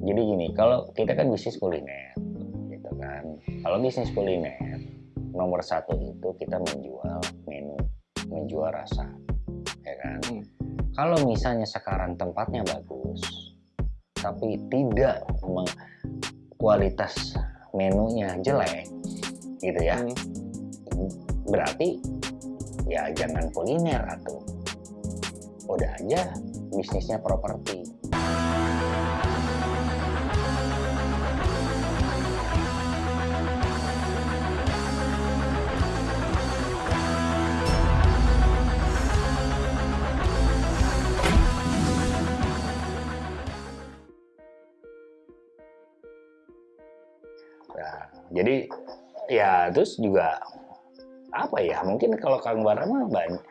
jadi gini kalau kita kan bisnis kuliner gitu kan. Kalau bisnis kuliner nomor satu itu kita menjual menu menjual rasa ya kan. Hmm. kalau misalnya sekarang tempatnya bagus tapi tidak meng- kualitas menunya jelek gitu ya. Hmm. berarti ya jangan kuliner atau udah aja bisnisnya properti Terus juga apa ya mungkin kalau Kang Bara mah banyak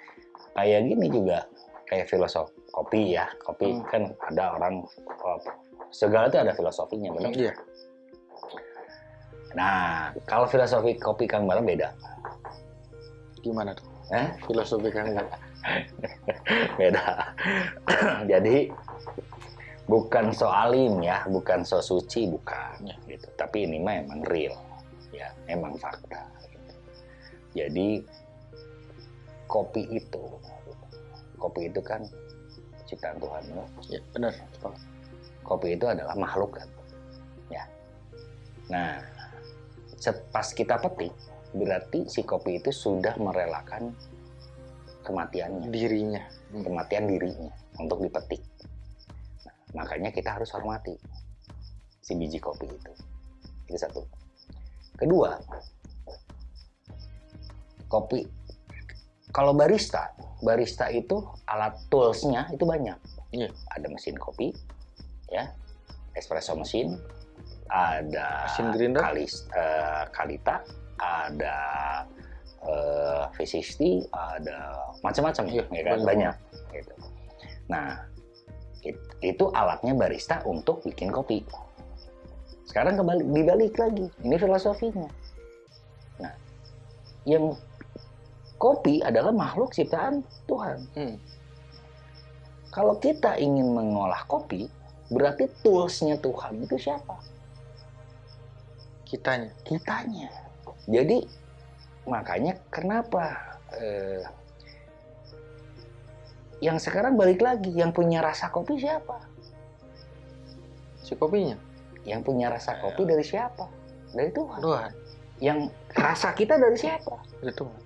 kayak gini juga kayak filosofi kopi ya kopi hmm. kan ada orang oh, segala itu ada filosofinya benar iya. nah kalau filosofi kopi Kang Bara beda. Gimana tuh? Eh? filosofi Kang Bara beda. Jadi bukan soalim ya bukan so suci bukan gitu. Tapi ini mah emang real ya emang fakta gitu. jadi kopi itu kopi itu kan ciptaan Tuhan? Ya, benar. kopi itu adalah makhluk kan ya nah pas kita petik berarti si kopi itu sudah merelakan kematiannya Dirinya. kematian dirinya untuk dipetik. Nah, makanya kita harus hormati si biji kopi itu. Itu satu. Kedua, kopi. Kalau barista, barista itu alat toolsnya itu banyak. Iya. Ada mesin kopi, ya, espresso mesin, ada Mesin grinder. kalis, eh, kalita, ada eh, V60, ada macam-macam Iya, ya kan banyak. banyak gitu. Nah, it- itu alatnya barista untuk bikin kopi. Sekarang kembali dibalik lagi, ini filosofinya. Nah, yang kopi adalah makhluk ciptaan Tuhan. Hmm. Kalau kita ingin mengolah kopi, berarti toolsnya Tuhan itu siapa? Kitanya. kitanya. Jadi makanya kenapa eh, yang sekarang balik lagi yang punya rasa kopi siapa? Si kopinya. Yang punya rasa kopi dari siapa? Dari Tuhan. Tuhan. Yang rasa kita dari siapa? Dari Tuhan.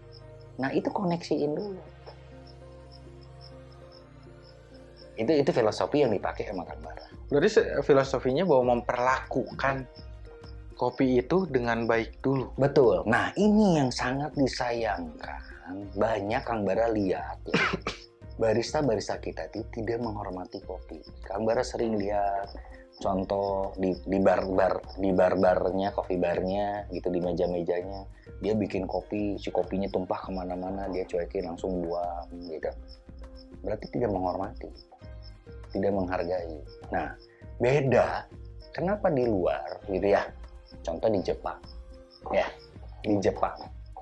Nah itu koneksiin dulu. Itu itu filosofi yang dipakai sama Kang Bara. Berarti se- filosofinya bahwa memperlakukan kopi itu dengan baik dulu. Betul. Nah, ini yang sangat disayangkan. Banyak Kang Bara lihat ya. Barista-barista kita itu tidak menghormati kopi. Kang Bara sering lihat contoh di di bar-bar di bar-barnya, kopi barnya gitu di meja-mejanya. Dia bikin kopi, si kopinya tumpah ke mana-mana, dia cuekin langsung buang gitu. Berarti tidak menghormati, tidak menghargai. Nah, beda. Kenapa di luar gitu ya? Contoh di Jepang, ya di Jepang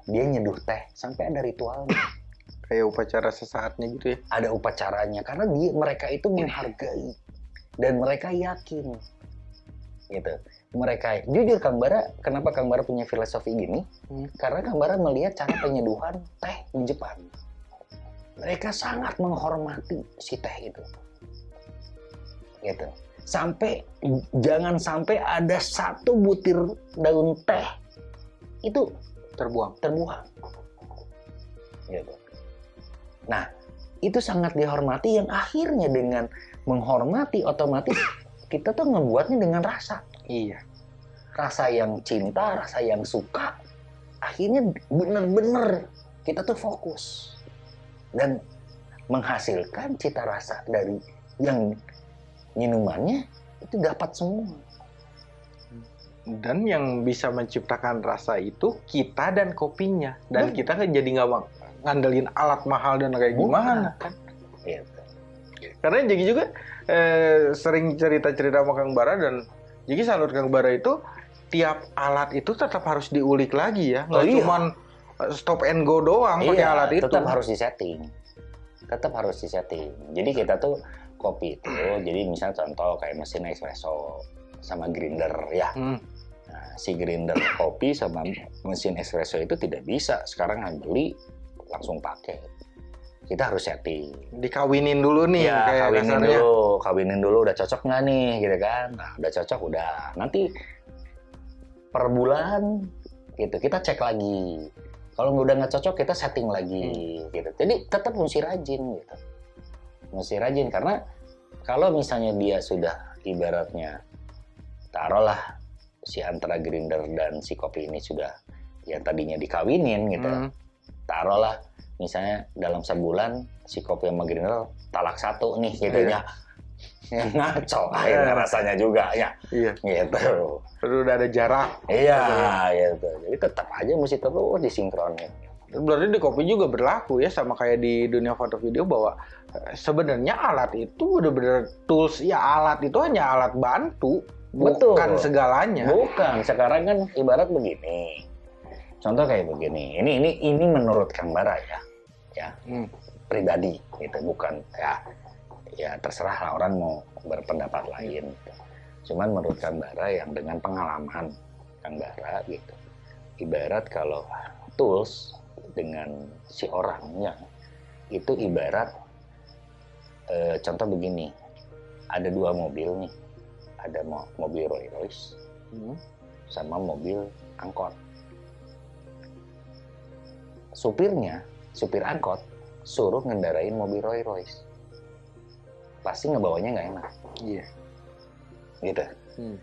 dia nyeduh teh sampai ada ritualnya, Kayak upacara sesaatnya gitu ya. ada upacaranya karena dia mereka itu menghargai dan mereka yakin, gitu. Mereka jujur Kang Bara, kenapa Kang Bara punya filosofi gini? Hmm. Karena Kang Bara melihat cara penyeduhan teh di Jepang. Mereka sangat menghormati si teh itu, gitu. Sampai jangan sampai ada satu butir daun teh itu Terbuang. terbuang. Gitu. Nah, itu sangat dihormati yang akhirnya dengan menghormati otomatis kita tuh ngebuatnya dengan rasa. Iya. Rasa yang cinta, rasa yang suka. Akhirnya bener-bener kita tuh fokus. Dan menghasilkan cita rasa dari yang minumannya itu dapat semua. Dan yang bisa menciptakan rasa itu kita dan kopinya. Dan kita kan jadi nggak ngandelin alat mahal dan kayak gimana kan. Gitu. Karena Jeki juga eh, sering cerita-cerita sama Kang Bara dan Jeki salut Kang Bara itu tiap alat itu tetap harus diulik lagi ya. Nggak Oh, iya. cuman eh, stop and go doang pakai Iya, alat itu. tetap harus disetting. Tetap harus disetting. Jadi kita tuh kopi itu, jadi misalnya contoh kayak mesin espresso, sama grinder ya. Hmm. Nah, si grinder kopi sama mesin espresso itu tidak bisa sekarang beli langsung pakai. Kita harus setting. Dikawinin dulu nih Iya, kayak kawinin kasarnya. dulu, kawinin dulu udah cocok nggak nih, gitu kan? Nah, udah cocok udah. Nanti per bulan gitu kita cek lagi. Kalau udah nggak cocok kita setting lagi, gitu. Jadi tetap mesti rajin gitu. Mesti rajin karena kalau misalnya dia sudah ibaratnya taruhlah si antara grinder dan si kopi ini sudah yang tadinya dikawinin gitu Hmm. taruhlah misalnya dalam sebulan si kopi sama grinder talak satu nih gitu Iya. ya ya ngaco akhirnya rasanya juga ya Iya. gitu Terus udah ada jarak. iya gitu jadi tetap aja mesti terus disinkronin Berarti di kopi juga berlaku ya sama kayak di dunia foto video bahwa eh, sebenarnya alat itu benar-benar tools ya alat itu hanya alat bantu Betul. bukan segalanya. bukan sekarang kan ibarat begini contoh kayak begini ini ini ini menurut Kang Bara ya ya Hmm. pribadi gitu bukan ya ya terserah lah orang mau berpendapat lain cuman menurut Kang Bara yang dengan pengalaman Kang Bara gitu ibarat kalau tools dengan si orangnya itu ibarat eh, contoh begini ada dua mobil nih ada mo- mobil Rolls Royce Hmm. sama mobil angkot. Supirnya, supir angkot, suruh ngendarain mobil Rolls Royce. Pasti ngebawanya nggak enak, Iya. gitu. Hmm.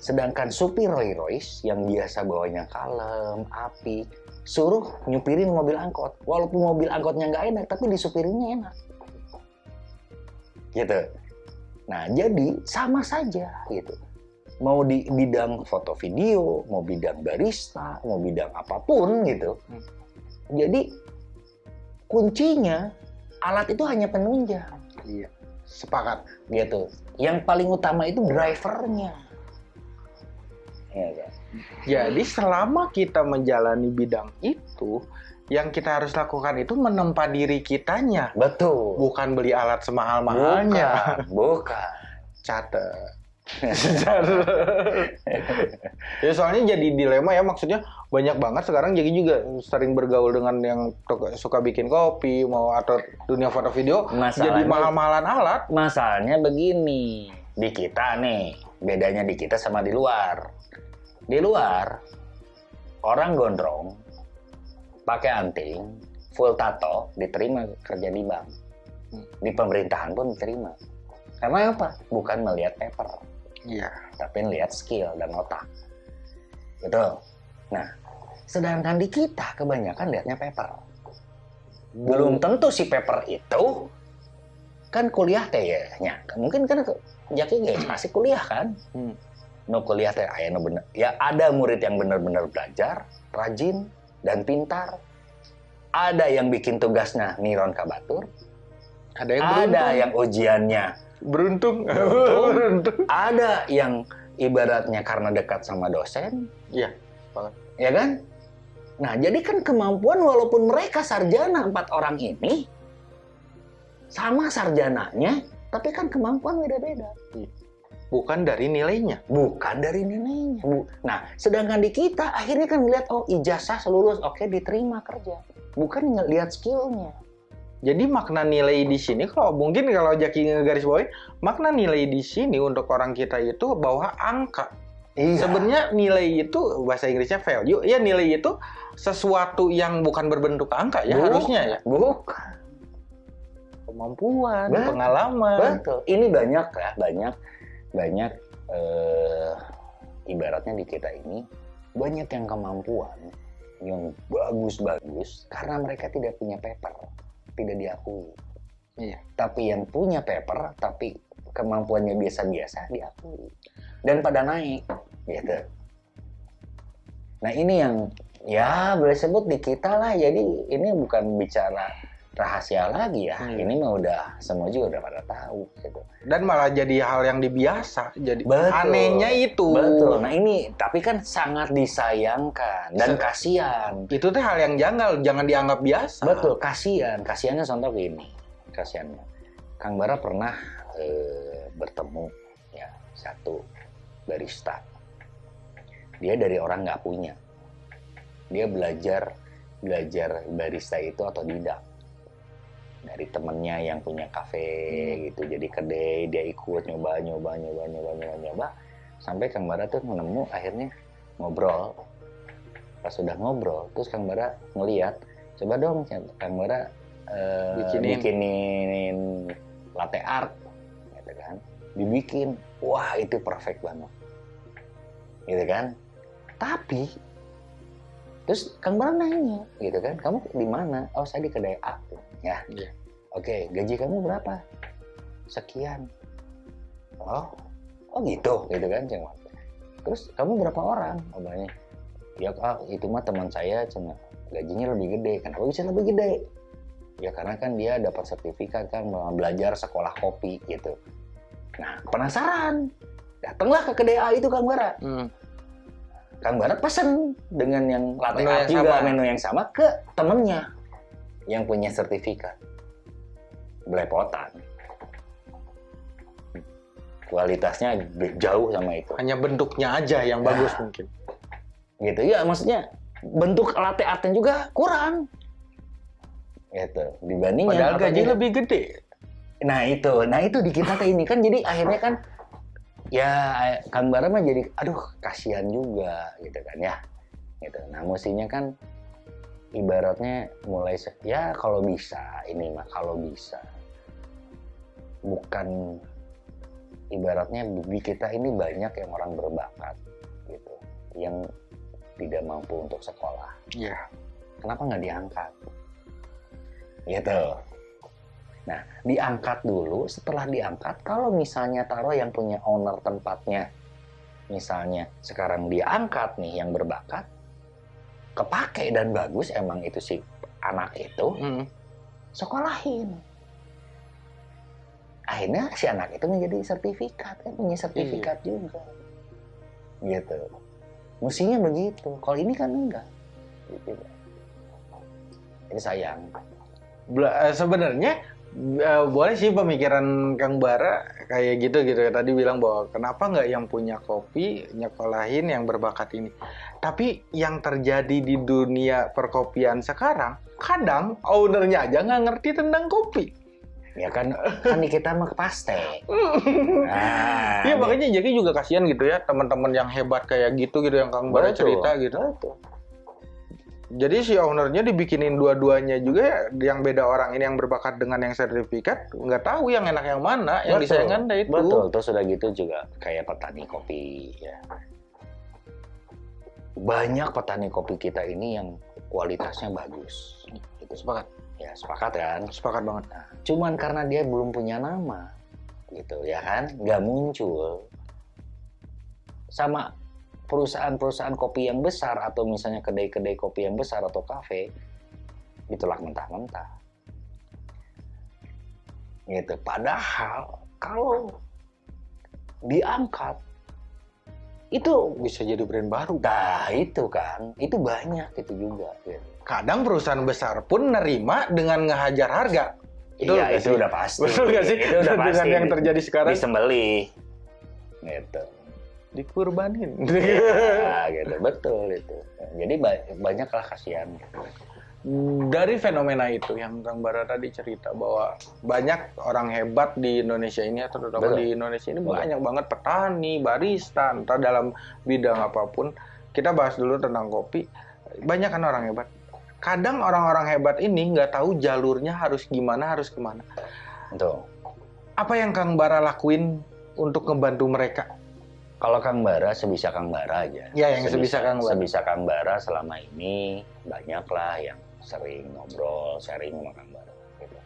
Sedangkan supir Rolls Royce yang biasa bawanya kalem, api, suruh nyupirin mobil angkot. Walaupun mobil angkotnya nggak enak, tapi disupirinnya enak. Gitu. Nah, jadi sama saja gitu. Mau di bidang foto video, mau bidang barista, mau bidang apa pun gitu. Hmm. Jadi kuncinya alat itu hanya penunjang Iya. Sepakat. gitu. Yang paling utama itu drivernya. Ya, kan? Jadi selama kita menjalani bidang itu, yang kita harus lakukan itu menempa diri kitanya, Betul. bukan beli alat semahal-mahalnya. Bukan, bukan. Catet. ya soalnya jadi dilema ya maksudnya banyak banget sekarang jadi juga sering bergaul dengan yang suka bikin kopi mau atau dunia foto video jadi Masalahnya, mahal-mahalan alat masalahnya begini. Di kita nih, bedanya di kita sama di luar. Di luar, orang gondrong, pakai anting, full tato, diterima kerja di bank. Hmm. Di pemerintahan pun diterima. Karena apa? Bukan melihat paper. Iya tapi lihat skill dan otak. Betul. Nah, sedangkan di kita kebanyakan lihatnya paper. Belum tentu si paper itu kan kuliah teh ya. Mungkin kan Jaki guys masih kuliah kan? Hmm. No kuliah teh aya nu bener. Ya ada murid yang benar-benar belajar, rajin dan pintar. Ada yang bikin tugasnya niron kabatur, ada yang ada yang ujiannya beruntung Beruntung. beruntung ada yang ibaratnya karena dekat sama dosen, Iya, banget. ya kan? Nah, jadi kan kemampuan walaupun mereka sarjana empat orang ini sama sarjananya, tapi kan kemampuan beda-beda, bukan dari nilainya bukan dari nilainya. Bu. Nah, sedangkan di kita akhirnya kan melihat oh ijazah lulus, oke diterima kerja, bukan ngelihat skillnya. Jadi makna nilai di sini kalau mungkin kalau Jaki ngegaris bawahi, makna nilai di sini untuk orang kita itu bahwa angka. Iya. Sebenarnya nilai itu bahasa Inggrisnya value, ya nilai itu sesuatu yang bukan berbentuk angka ya Bukan. harusnya ya. bukan. Kemampuan, Betul. pengalaman. Betul. Ini banyak ya, banyak banyak eh, ibaratnya di kita ini banyak yang kemampuan yang bagus-bagus karena mereka tidak punya paper, tidak diakui. Iya. Tapi yang punya paper tapi kemampuannya biasa-biasa diakui dan pada naik gitu. Nah, ini yang ya boleh sebut di kita lah. Jadi ini bukan bicara rahasia lagi ya. Hmm. Ini mah udah semua juga udah pada tahu gitu. Dan malah jadi hal yang dibiasa. Jadi Betul. anehnya itu. Betul. Nah, ini tapi kan sangat disayangkan dan Se- kasihan. Itu teh hal yang janggal, jangan dianggap biasa. Betul, kasihan. Kasihannya contoh gini. Kasihannya. Kang Bara pernah eh, bertemu ya satu barista. Dia dari orang nggak punya. Dia belajar belajar barista itu atau tidak dari temennya yang punya kafe Hmm. gitu. Jadi kedai dia ikut nyoba nyoba nyoba nyoba nyoba nyoba. Sampai Kang Bara tuh menemu akhirnya ngobrol. Pas sudah ngobrol terus Kang Bara ngeliat coba dong Kang Bara eh, Bikinin. bikinin latte art gitu kan. Dibikin. Wah itu perfect banget. Gitu kan. Tapi terus Kang Bara nanya gitu kan kamu di mana? Oh saya di kedai A ya. Iya. oke gaji kamu berapa? Sekian. Oh oh gitu gitu kan cuma terus kamu berapa orang? Banyak ya ah, itu mah teman saya cuma gajinya lebih gede. Kenapa bisa lebih gede? Ya karena kan dia dapat sertifikat kan belajar sekolah kopi gitu. Nah penasaran. Datanglah ke kedai A itu Kang Bara. Hmm. Kang Bara pesen dengan yang latte Menu art juga sama. menu yang sama ke temennya yang punya sertifikat belepotan kualitasnya jauh sama itu Hanya bentuknya aja yang bagus Ya. mungkin. gitu ya maksudnya bentuk latte artnya juga kurang gitu dibanding yang Padahal gaji lebih gede. Nah itu, nah itu di kita ini kan jadi akhirnya kan ya Kang Bara mah jadi aduh kasihan juga gitu kan ya. Gitu. Nah mestinya kan ibaratnya mulai ya kalau bisa ini mah kalau bisa bukan ibaratnya di kita ini banyak yang orang berbakat gitu yang tidak mampu untuk sekolah Iya. kenapa nggak diangkat? Gitu. Nah, diangkat dulu. Setelah diangkat, kalau misalnya taruh yang punya owner tempatnya, misalnya sekarang diangkat nih yang berbakat, kepake dan bagus emang itu si anak itu, Hmm. sekolahin. Akhirnya si anak itu menjadi sertifikat, kan punya sertifikat juga. Gitu. Mestinya begitu. Kalau ini kan enggak. Gitu. Jadi sayang. Eh, sebenarnya eh, boleh sih pemikiran Kang Bara kayak gitu gitu tadi bilang bahwa kenapa nggak yang punya kopi nyekolahin yang berbakat ini tapi yang terjadi di dunia perkopian sekarang kadang ownernya aja nggak ngerti tentang kopi Ya kan, kan kita mah paste. Nah, Iya makanya jadi juga kasihan gitu ya teman-teman yang hebat kayak gitu gitu yang Kang Bara Betul. cerita gitu Betul. Jadi si ownernya dibikinin dua-duanya juga ya, yang beda orang ini yang berbakat dengan yang sertifikat nggak tahu yang enak yang mana yang Betul. disayangkan dah itu Betul, terus udah gitu juga kayak petani kopi ya. Banyak petani kopi kita ini yang kualitasnya bagus. Itu sepakat ya sepakat kan. sepakat banget Nah, cuman karena dia belum punya nama, gitu ya kan, nggak muncul. Sama perusahaan-perusahaan kopi yang besar atau misalnya kedai-kedai kopi yang besar atau kafe, ditolak mentah-mentah. Gitu. Padahal kalau diangkat itu bisa jadi brand baru nah itu kan itu banyak itu juga gitu. kadang perusahaan besar pun nerima dengan ngehajar harga Iya, nggak itu sih? udah pasti. betul nggak sih Itu udah dengan pasti. yang terjadi sekarang Disembelih. Gitu. Dikurbanin Ya, gitu. Betul itu. Jadi ba- banyaklah kasihan. dari fenomena itu yang Kang Bara tadi cerita bahwa banyak orang hebat di Indonesia ini atau terutama Betul. di Indonesia ini Betul. banyak banget petani, barista, entah dalam bidang apa pun. Kita bahas dulu tentang kopi. Banyak kan orang hebat. Kadang orang-orang hebat ini nggak tahu jalurnya harus gimana, harus ke mana. Tuh. Apa yang Kang Bara lakuin untuk ngebantu mereka? Kalau Kang Bara sebisa Kang Bara aja. Ya, yang sebisa Kang Bara. Sebisa Kang Bara selama ini banyaklah yang sering ngobrol, sharing sama Kang Bara. Gitu.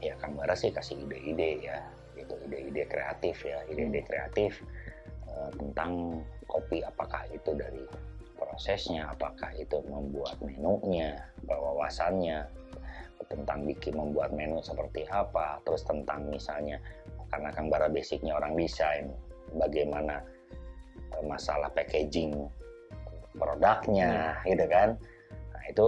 Ya Kang Bara sih kasih ide-ide ya, gitu ide-ide kreatif ya, ide-ide kreatif eh, tentang kopi. Apakah itu dari prosesnya, apakah itu membuat menunya, wawasannya tentang bikin membuat menu seperti apa, terus tentang misalnya karena Kang Bara basicnya orang desain, bagaimana masalah packaging produknya, gitu kan. Nah, itu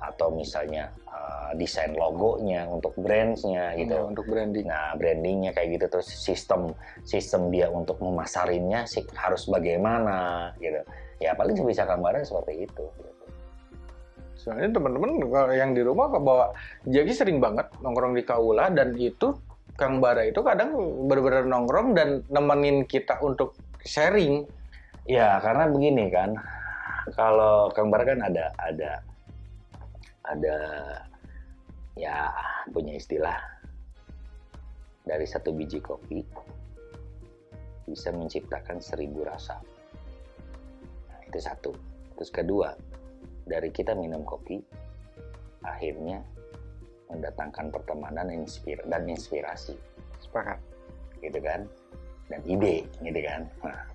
atau misalnya uh, desain logonya untuk brandsnya gitu. Ya, untuk branding. Nah, brandingnya kayak gitu terus sistem sistem dia untuk memasarinnya sih harus bagaimana gitu. Ya paling sebisa gambaran seperti itu. Gitu. Soalnya teman-teman yang di rumah bawa jadi sering banget nongkrong di kaula dan itu Kang Bara itu kadang benar-benar nongkrong dan nemenin kita untuk sharing. Ya karena begini kan, kalau Kang Bara kan ada ada ada ya punya istilah dari satu biji kopi bisa menciptakan seribu rasa. Nah, itu satu. Terus kedua, dari kita minum kopi akhirnya mendatangkan pertemanan inspir dan inspirasi Sepakat. gitu kan dan ide gitu kan nah,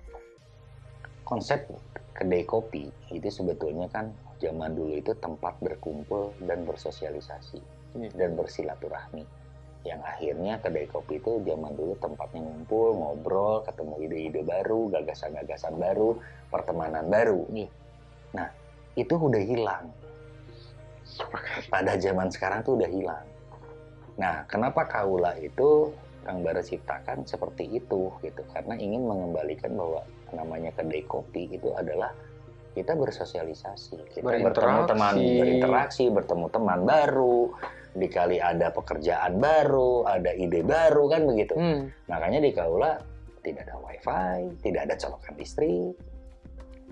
konsep kedai kopi itu sebetulnya kan zaman dulu itu tempat berkumpul dan bersosialisasi Iya. dan bersilaturahmi yang akhirnya kedai kopi itu zaman dulu tempatnya ngumpul ngobrol ketemu ide-ide baru gagasan-gagasan baru pertemanan baru nih nah itu udah hilang pada zaman sekarang tuh udah hilang. Nah, kenapa kaula itu Kang Bara ciptakan seperti itu gitu? Karena ingin mengembalikan bahwa namanya kedai kopi itu adalah kita bersosialisasi, kita bertemu teman, berinteraksi, bertemu teman baru, dikali ada pekerjaan baru, ada ide baru kan begitu. Hmm. Makanya di kaula tidak ada wifi, tidak ada colokan listrik.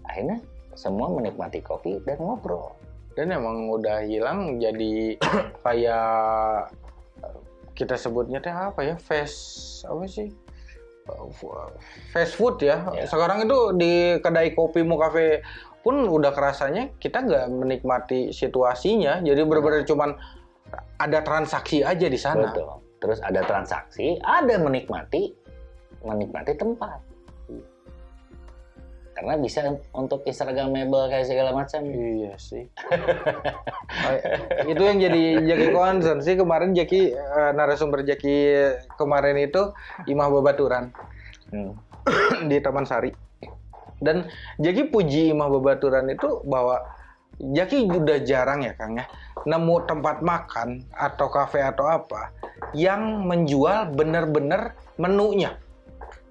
Akhirnya semua menikmati kopi dan ngobrol. Dan emang udah hilang jadi kayak kita sebutnya teh apa ya? Fast apa sih? Fast food ya. Ya. Sekarang itu di kedai kopi mau kafe pun udah kerasanya kita nggak menikmati situasinya. Jadi benar-benar cuman ada transaksi aja di sana. Betul. Terus ada transaksi, ada menikmati, menikmati tempat. Karena bisa untuk instagramable kayak segala macam. Iya sih. Oh, itu yang jadi Jaki concern sih kemarin Jaki eh, narasumber Jaki kemarin itu Imah Babaturan Hmm. di Taman Sari. Dan Jaki puji Imah Babaturan itu bahwa Jaki udah jarang ya Kang ya nemu tempat makan atau kafe atau apa yang menjual bener-bener menunya.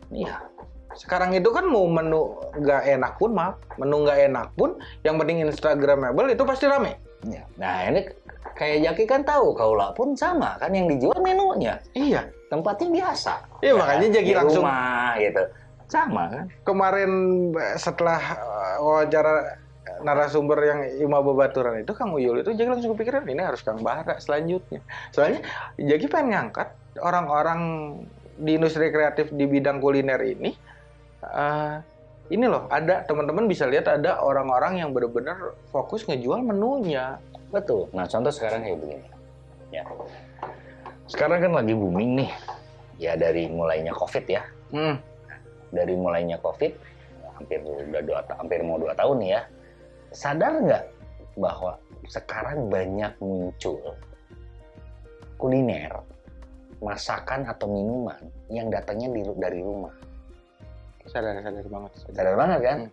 Iya. Sekarang itu kan mau menu nggak enak pun maaf, menu nggak enak pun yang penting Instagramable itu pasti rame. Iya. Nah ini kayak Jaki kan tahu, Kaula pun sama kan yang dijual menunya. Iya. Tempatnya biasa. Iya, makanya Jaki Di langsung- rumah gitu. Sama kan? Kemarin eh, setelah eh, wawancara narasumber yang Ima Babaturan itu Kang Uyul itu jadi langsung kepikiran ini harus Kang Bara selanjutnya. Soalnya Jaki pengen ngangkat orang-orang di industri kreatif di bidang kuliner ini eh, ini loh ada teman-teman bisa lihat ada orang-orang yang benar-benar fokus ngejual menunya. Betul. Nah contoh sekarang kayak begini. Ya. Sekarang kan lagi booming nih. Ya dari mulainya COVID ya. Hmm. Dari mulainya COVID, hampir udah dua, hampir mau dua tahun nih ya. Sadar nggak bahwa sekarang banyak muncul kuliner, masakan atau minuman yang datangnya dari rumah. Sadar sadar banget. Sadar banget kan? Hmm.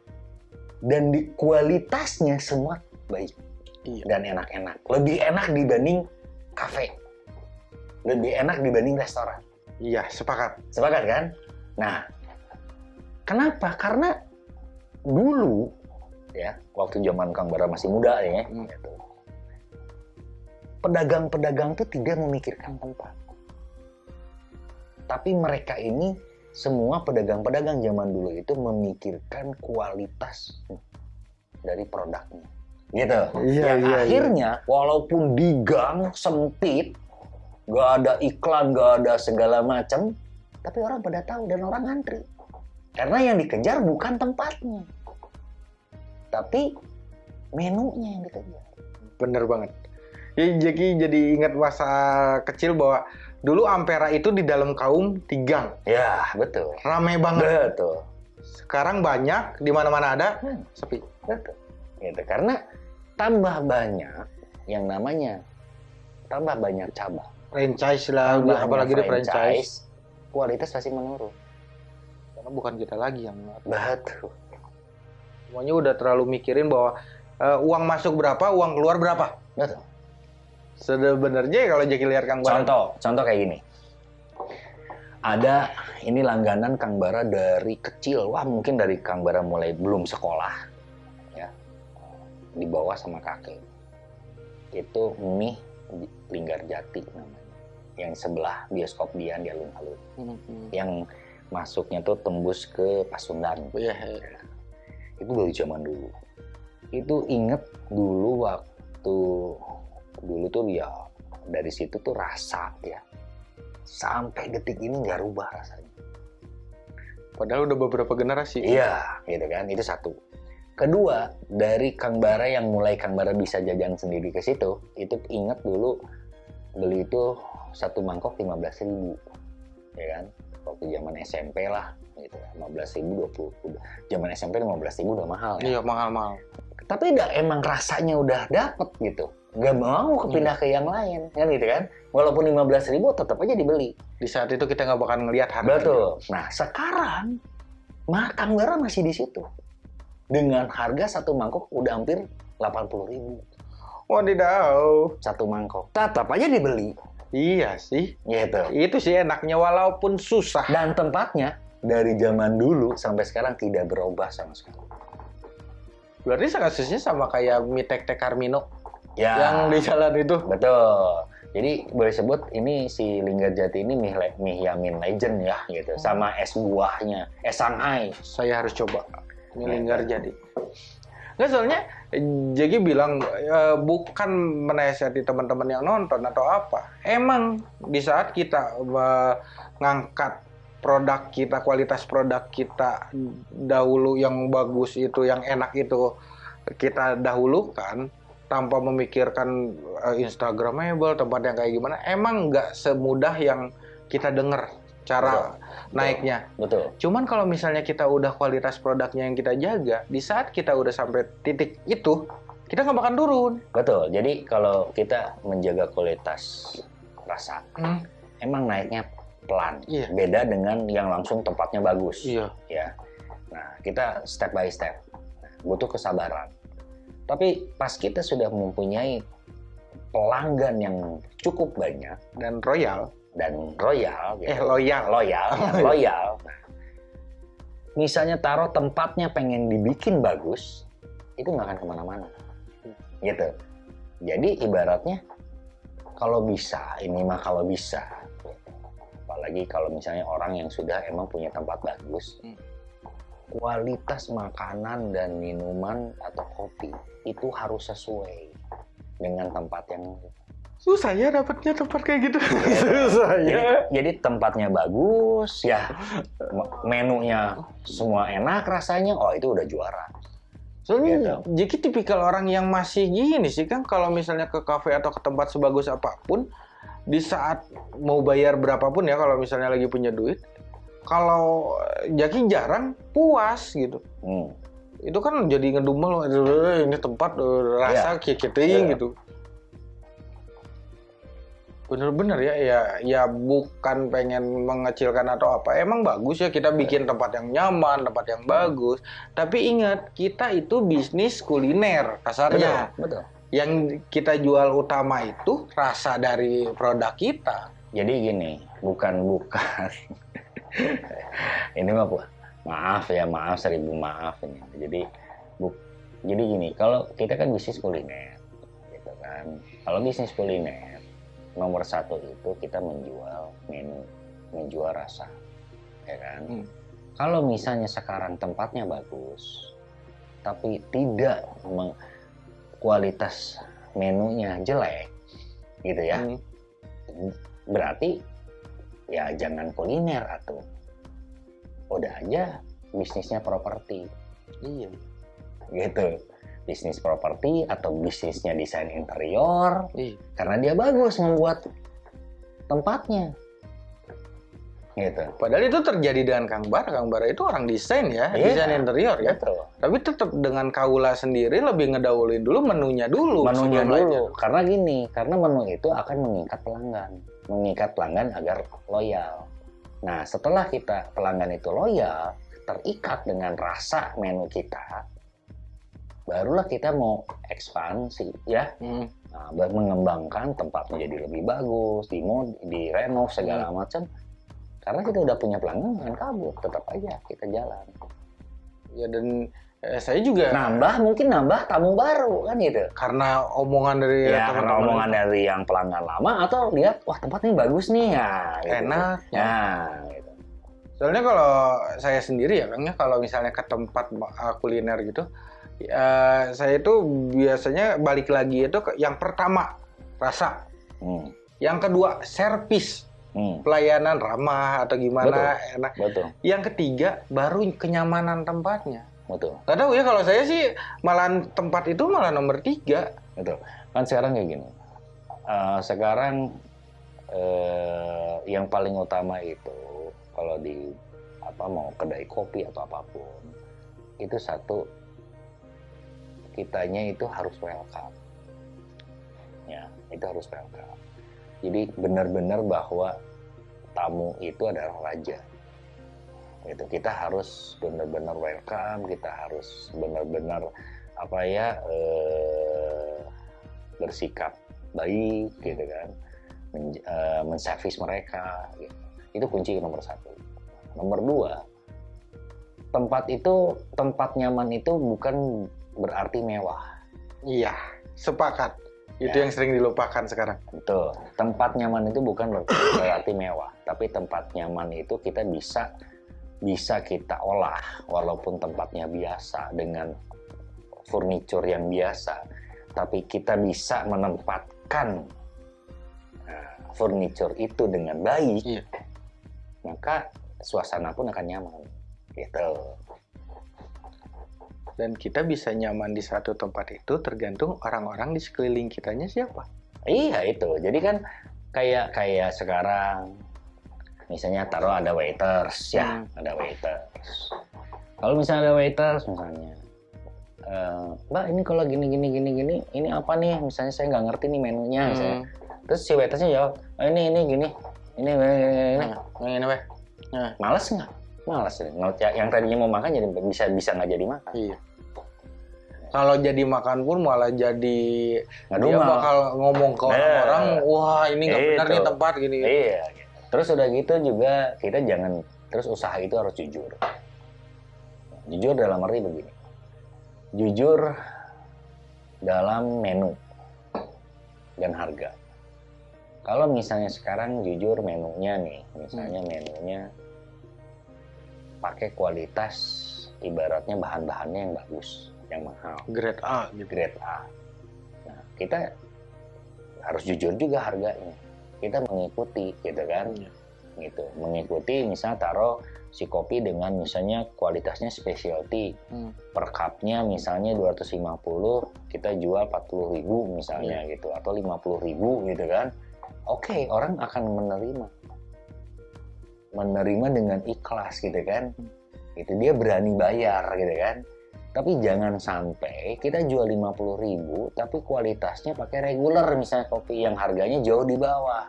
Dan di kualitasnya semua baik Iya. dan enak-enak. Lebih enak dibanding kafe. Lebih enak dibanding restoran. Iya sepakat. Sepakat kan? Nah, kenapa? Karena dulu ya, waktu zaman Kang Bara masih muda ya, Hmm. gitu. Pedagang-pedagang tuh tidak memikirkan tempat. Tapi mereka ini semua pedagang-pedagang zaman dulu itu memikirkan kualitas dari produknya. Gitu. Iya Yang akhirnya walaupun di gang sempit, nggak ada iklan, nggak ada segala macam, tapi orang pada tahu dan orang ngantri. Karena yang dikejar bukan tempatnya, tapi menunya yang dikejar. Bener banget. Ya, jadi jadi ingat masa kecil bahwa dulu Ampera itu di dalam kaum tigang, Ya betul, rame banget. betul, Sekarang banyak, di mana-mana ada, Hmm. sepi. betul. Gitu. Karena tambah banyak yang namanya tambah banyak cabang, Franchise lah, tambah apalagi di banyak franchise. kualitas pasti menurun. Karena bukan kita lagi yang. Betul. Semuanya udah terlalu mikirin bahwa eh, uang masuk berapa, uang keluar berapa. Betul. Sebenarnya kalau Jaki lihat Kang Bara. Contoh, contoh kayak gini. Ada ini langganan Kang Bara dari kecil. Wah, mungkin dari Kang Bara mulai belum sekolah ya. Di bawah sama kakek. Itu mie Linggar Jati namanya. Yang sebelah bioskop Dian di alun-alun. Yang masuknya tuh tembus ke Pasundan. Iya, iya. Itu dari zaman dulu. Itu inget dulu waktu dulu tuh ya dari situ tuh rasa ya sampai detik ini nggak rubah rasanya. Padahal udah beberapa generasi. Iya, gitu kan. Itu satu. Kedua, dari Kang Bara yang mulai Kang Bara bisa jajan sendiri ke situ, itu inget dulu beli itu satu mangkok 15.000 ribu, ya kan? Waktu zaman SMP lah, gitu. 15 ribu 20 udah. Zaman SMP 15 ribu udah mahal ya. Iya, mahal-mahal. Tapi udah emang rasanya udah dapet gitu. Gak mau kepindah ke yang lain, kan gitu kan? Walaupun 15 ribu tetap aja dibeli. Di saat itu kita nggak bakal ngelihat harganya. Betul. Nah sekarang mah Kang Bara masih di situ dengan harga satu mangkok udah hampir 80 ribu Wadidaw. satu mangkok. Tetap aja dibeli, Iya sih. gitu. Itu sih enaknya walaupun susah. Dan tempatnya dari zaman dulu sampai sekarang tidak berubah sama sekali. Berarti kasusnya sama kayak mie tek tek Carmino Ya, yang di jalan itu. betul. Jadi boleh sebut ini si Linggar Jati ini mie, mie Yamin Legend ya gitu. Sama es buahnya, es Shanghai. Saya harus coba mie Ya, linggar jadi. Nggak soalnya Jeki bilang eh, bukan menasihati teman-teman yang nonton atau apa. Emang di saat kita eh, ngangkat produk kita, kualitas produk kita dahulu yang bagus itu, yang enak itu kita dahulukan tanpa memikirkan eh, Instagramable, tempat yang kayak gimana. Emang nggak semudah yang kita dengar cara naiknya. Betul. Cuman kalau misalnya kita udah kualitas produknya yang kita jaga, di saat kita udah sampai titik itu, kita nggak bakal turun. Betul. Jadi kalau kita menjaga kualitas rasa, emang naiknya pelan. Iya. Beda dengan yang langsung tempatnya bagus. Iya. Ya. Nah, kita step by step. Nah, butuh kesabaran. Tapi pas kita sudah mempunyai pelanggan yang cukup banyak Dan royal, dan royal, eh gitu, loyal. loyal, ya, loyal. Nah, misalnya taruh tempatnya pengen dibikin bagus, itu nggak akan ke mana-mana, gitu. Jadi ibaratnya kalau bisa, ini mah kalau bisa, apalagi kalau misalnya orang yang sudah emang punya tempat bagus, Hmm. Kualitas makanan dan minuman atau kopi itu harus sesuai dengan tempat yang Susah ya dapatnya tempat kayak gitu. Susah jadi, ya. jadi tempatnya bagus ya me- menunya semua enak rasanya oh itu udah juara Soalnya Jeki tipikal orang yang masih gini sih kan kalau misalnya ke kafe atau ke tempat sebagus apa pun di saat mau bayar berapapun ya kalau misalnya lagi punya duit kalau Jaki jarang puas gitu. Hmm. itu kan jadi ngedumel "Eh, ini tempat eh, rasa kikiting Iya. gitu. Bener-bener ya ya ya bukan pengen mengecilkan atau apa. Emang bagus ya kita bikin tempat yang nyaman tempat yang bagus. Tapi ingat kita itu bisnis kuliner kasarnya. Betul betul. Yang kita jual utama itu rasa dari produk kita. Jadi gini bukan bukan ini mah maaf ya maaf seribu maaf ini jadi bu, jadi gini kalau kita kan bisnis kuliner gitu kan kalau bisnis kuliner nomor satu itu kita menjual menu menjual rasa ya kan Hmm. kalau misalnya sekarang tempatnya bagus tapi tidak meng- kualitas menunya jelek gitu ya Hmm. berarti ya jangan kuliner atau udah aja bisnisnya properti. Iya. Gitu. Bisnis properti atau bisnisnya desain interior iya. karena dia bagus membuat tempatnya gitu padahal itu terjadi dengan Kang Bara Kang Bara itu orang desain ya Iya. desain interior ya betul Tapi tetap dengan kaula sendiri lebih ngedahuluin dulu menunya dulu. menunya dulu belanja. karena gini karena menu itu akan mengikat pelanggan mengikat pelanggan agar loyal nah setelah kita pelanggan itu loyal terikat dengan rasa menu kita barulah kita mau ekspansi ya Hmm. nah, mengembangkan tempat menjadi lebih bagus di di renov segala macam karena kita udah punya pelanggan jangan kabur tetap aja kita jalan. Ya dan eh, saya juga nambah mungkin nambah tamu baru kan gitu. Karena omongan dari ya karena teman-teman. omongan dari yang pelanggan lama atau lihat wah tempat ini bagus nih. Ya gitu. enak. ya gitu. Soalnya kalau saya sendiri ya, Kang ya, kalau misalnya ke tempat uh, kuliner gitu, ya, saya itu biasanya balik lagi itu ke yang pertama rasa, Hmm, yang kedua servis, hmm, pelayanan ramah atau gimana enak. betul. Yang ketiga baru kenyamanan tempatnya. betul. Gak tahu ya kalau saya sih malah tempat itu malah nomor tiga. betul. Kan sekarang kayak gini. Eh, sekarang eh, yang paling utama itu kalau di apa mau kedai kopi atau apa pun itu satu kitanya itu harus welcome. Ya itu harus welcome jadi benar-benar bahwa tamu itu adalah raja. Itu kita harus benar-benar welcome kita harus benar-benar apa ya eh, bersikap baik gitu kan. Men, eh, menservis mereka gitu. itu kunci nomor satu. Nomor dua tempat itu tempat nyaman itu bukan berarti mewah. Iya, sepakat. Itu Ya. yang sering dilupakan sekarang. Betul. Tempat nyaman itu bukan ber- berarti mewah, tapi tempat nyaman itu kita bisa bisa kita olah walaupun tempatnya biasa dengan furniture yang biasa, tapi kita bisa menempatkan nah, furniture itu dengan baik, Iya. maka suasana pun akan nyaman. Gitu. Dan kita bisa nyaman di satu tempat itu tergantung orang-orang di sekeliling kitanya siapa. Iya itu. Jadi kan kayak kayak sekarang misalnya taruh ada waiters ya, Hmm. ada waiters. Kalau misalnya ada waiters misalnya, eh, Mbak ini kalau gini gini gini gini, ini apa nih? Misalnya saya nggak ngerti nih menunya. Misalnya. Hmm. Terus si waitersnya jawab, "Oh, ini ini gini, ini ini, ini, ini." Nah, ini weh. Nah, Males nggak? Males. Ya, Yang tadinya mau makan jadi bisa bisa nggak jadi makan. iya. Kalau jadi makan pun malah jadi Nggak dia duma. bakal ngomong ke Nah. orang-orang, wah ini nggak benar nih tempat gini. Iya. gitu. Terus udah gitu juga kita jangan terus usaha itu harus jujur. Jujur dalam arti begini. Jujur dalam menu dan harga. Kalau misalnya sekarang jujur menunya nih, misalnya menunya pakai kualitas ibaratnya bahan-bahannya yang bagus, yang mahal Grade A gitu. grade A. Nah, kita harus jujur juga harganya. Kita mengikuti, gitu kan? Iya. Gitu. Mengikuti, misalnya taruh si kopi dengan misalnya kualitasnya specialty. Hmm. Per cupnya misalnya 250, kita jual 40.000 ribu misalnya gitu. Atau 50.000 ribu gitu kan. Oke, orang akan menerima. Menerima dengan ikhlas gitu kan. Itu dia berani bayar gitu kan. Tapi jangan sampai kita jual 50.000 ribu, tapi kualitasnya pakai regular misalnya kopi yang harganya jauh di bawah.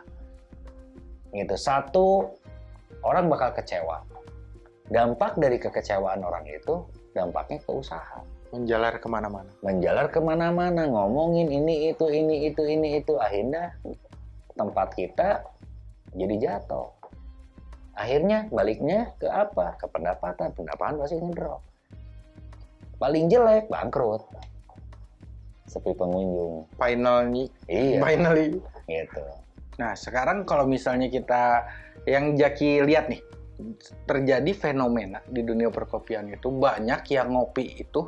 Gitu. Satu, orang bakal kecewa. Dampak dari kekecewaan orang itu, dampaknya ke usaha. Menjalar ke mana-mana. Menjalar ke mana-mana, ngomongin ini, itu, ini, itu, ini, itu. Akhirnya tempat kita jadi jatuh. Akhirnya baliknya ke apa? Ke pendapatan. Pendapatan pasti ngedrop. Paling jelek, bangkrut. Sepi pengunjung. Finally, Iya, finally. gitu. Nah, sekarang kalau misalnya kita yang Jaki lihat nih, terjadi fenomena di dunia perkopian itu banyak yang ngopi itu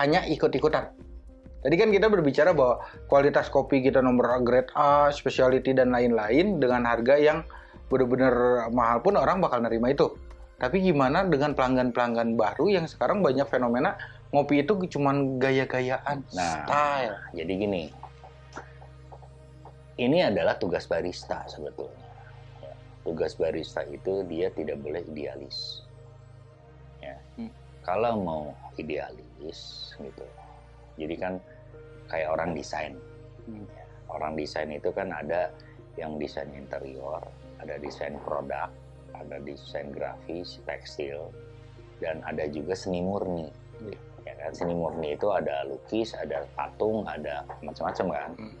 hanya ikut-ikutan. Tadi kan kita berbicara bahwa kualitas kopi kita nomor grade A, specialty dan lain-lain dengan harga yang benar-benar mahal pun orang bakal nerima itu. Tapi gimana dengan pelanggan-pelanggan baru yang sekarang banyak fenomena ngopi itu cuman gaya-gayaan, Nah. style. Jadi gini, ini adalah tugas barista sebetulnya. Ya, Tugas barista itu dia tidak boleh idealis. Ya. Hmm. Kalau mau idealis gitu, jadi kan kayak orang desain. Hmm. Ya, Orang desain itu kan ada yang desain interior, ada desain produk, ada desain grafis, tekstil, dan ada juga seni murni. Iya. Ya kan? kan seni murni itu ada lukis ada patung ada macam-macam kan Hmm.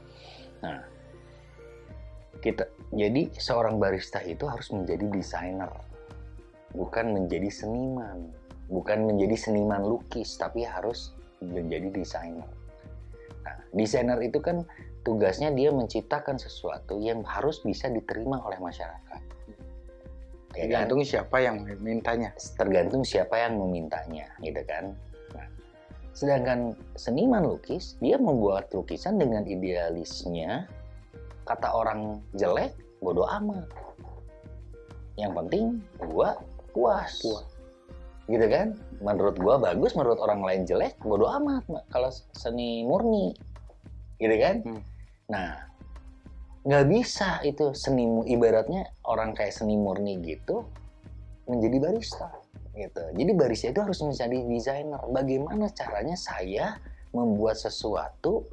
nah kita jadi seorang barista itu harus menjadi desainer bukan menjadi seniman bukan menjadi seniman lukis tapi harus menjadi desainer nah desainer itu kan tugasnya dia menciptakan sesuatu yang harus bisa diterima oleh masyarakat ya kan? Tergantung siapa yang mintanya. tergantung siapa yang memintanya gitu kan sedangkan seniman lukis dia membuat lukisan dengan idealisnya kata orang jelek bodoh amat. Yang penting gua puas. Puas. gitu kan? Menurut gua bagus menurut orang lain jelek bodoh amat kalau seni murni. Gitu kan? Hmm. nah nggak bisa itu seni ibaratnya orang kayak seni murni gitu menjadi barista gitu jadi barista itu harus menjadi desainer bagaimana caranya saya membuat sesuatu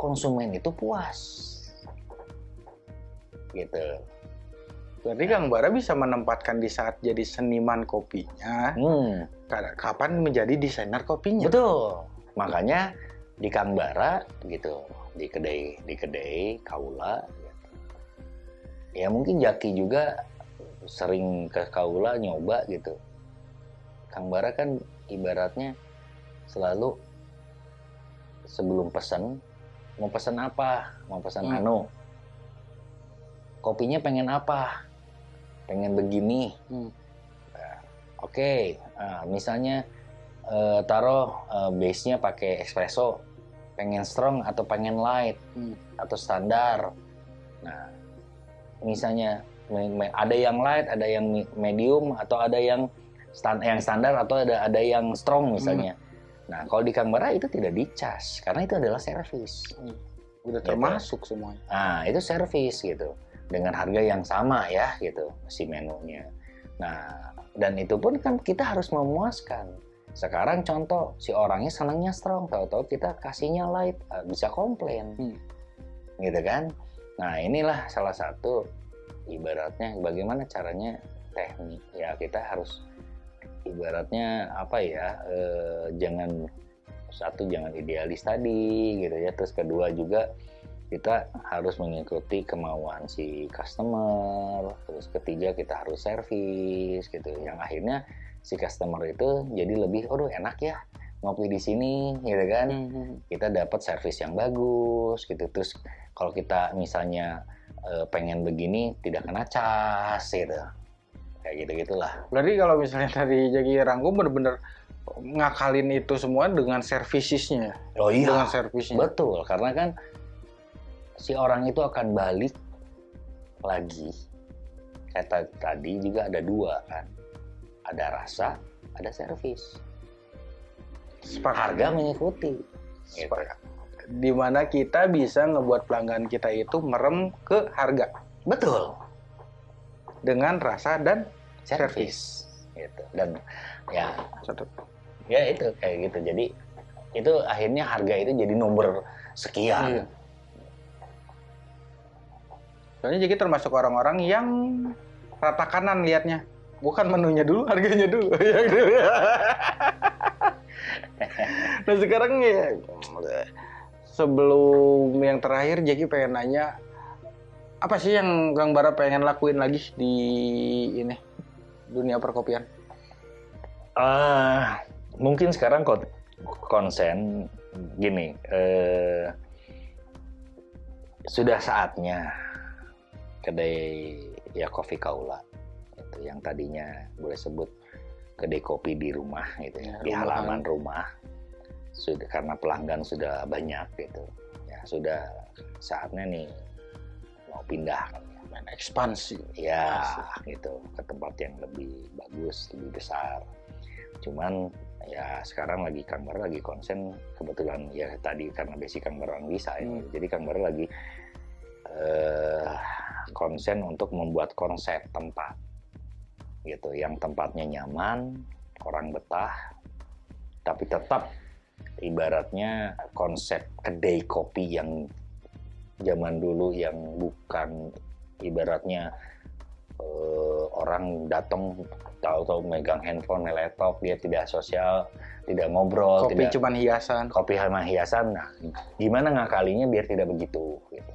konsumen itu puas gitu Berarti Kang Bara bisa menempatkan di saat jadi seniman kopinya, hmm. ka- kapan menjadi desainer kopinya. Betul. Makanya di Kang Bara gitu, di kedai di kedai Kaula gitu. Ya mungkin Jaki juga sering ke Kaula nyoba gitu. Kang Bara kan ibaratnya selalu sebelum pesan mau pesan apa? Mau pesan Hmm. anu. Kopinya pengen apa? Pengen begini. Hmm. Nah, Oke, nah, misalnya eh, taruh eh, base-nya pakai espresso, pengen strong atau pengen light Hmm. atau standar. Nah, misalnya ada yang light, ada yang medium atau ada yang stan yang standar atau ada ada yang strong misalnya. Nah, kalau di Canberra itu tidak dicas karena itu adalah servis. Udah Gitu. termasuk semuanya. Nah, itu servis gitu. Dengan harga yang sama ya gitu si menunya. Nah, dan itu pun kan kita harus memuaskan. Sekarang contoh si orangnya senangnya strong, tahu-tahu kita kasihnya light, eh, bisa komplain. Hmm. Gitu kan? Nah, inilah salah satu ibaratnya bagaimana caranya teknik. Ya, kita harus ibaratnya apa ya? eh, jangan satu jangan idealis tadi gitu ya. Terus kedua juga kita harus mengikuti kemauan si customer. Terus ketiga kita harus servis gitu. Yang akhirnya si customer itu jadi lebih, aduh enak ya ngopi di sini gitu kan. Kita dapat servis yang bagus gitu. Terus kalau kita misalnya eh, pengen begini tidak kena cas gitu. Kayak gitu gitulah. Berarti kalau misalnya tadi Jaki rangkum bener-bener ngakalin itu semua dengan servisisnya, Oh dengan servisnya. Betul, karena kan si orang itu akan balik lagi. Kata tadi juga ada dua kan. Ada rasa, ada servis. Sepakat. Harga mengikuti. Sepakat. Di mana kita bisa ngebuat pelanggan kita itu merem ke harga Betul. Dengan rasa dan Servis. Gitu. Dan ya, satu. ya itu kayak gitu. Jadi itu akhirnya harga itu jadi nomor sekian. Iya. Soalnya Jaki termasuk orang-orang yang rata kanan liatnya. Bukan menunya dulu, harganya dulu. Ya, gitu. nah sekarang ya sebelum yang terakhir Jaki pengen nanya apa sih yang Kang Bara pengen lakuin lagi di ini dunia perkopian? Ah, mungkin sekarang kon- konsen gini, eh, sudah saatnya kedai ya kopi kaula itu yang tadinya boleh sebut kedai kopi di rumah gitu ya, Ya, di halaman rumah. Sudah karena pelanggan sudah banyak gitu. Ya sudah saatnya nih mau pindah kan ya. Main ekspansi. ya gitu ke tempat yang lebih bagus lebih besar cuman ya sekarang lagi Kang lagi konsen kebetulan ya tadi karena basic Kang Bara orang bisa ya. Hmm. jadi Kang lagi eh, konsen untuk membuat konsep tempat gitu yang tempatnya nyaman orang betah tapi tetap ibaratnya konsep kedai kopi yang zaman dulu yang bukan ibaratnya eh, orang datang tahu-tahu megang handphone, laptop, dia tidak sosial, tidak ngobrol, Kopi tidak cuman hiasan. kopi sama hiasan. Nah, gimana ngakalinya biar tidak begitu gitu.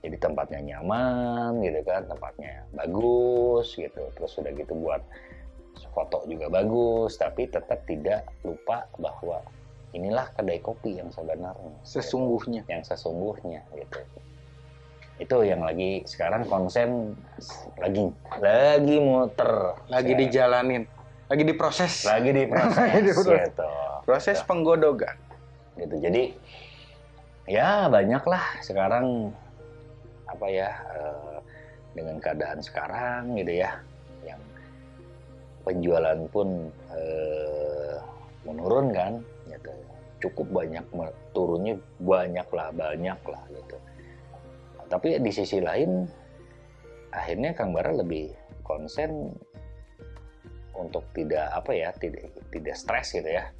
Jadi tempatnya nyaman gitu kan, tempatnya bagus gitu. Terus sudah gitu buat foto juga bagus, tapi tetap tidak lupa bahwa inilah kedai kopi yang sebenarnya. Sesungguhnya. Yang sesungguhnya gitu. Itu yang lagi sekarang konsen lagi lagi muter. Lagi dijalanin. Lagi diproses. lagi di proses Lagi diproses. gitu. Proses penggodogan. gitu jadi ya banyak lah sekarang apa ya eh, dengan keadaan sekarang gitu ya yang penjualan pun eh, menurun kan gitu. Cukup banyak turunnya banyak lah banyak lah gitu. Tapi di sisi lain akhirnya Kang Bara lebih konsen untuk tidak apa ya tidak tidak stres gitu ya.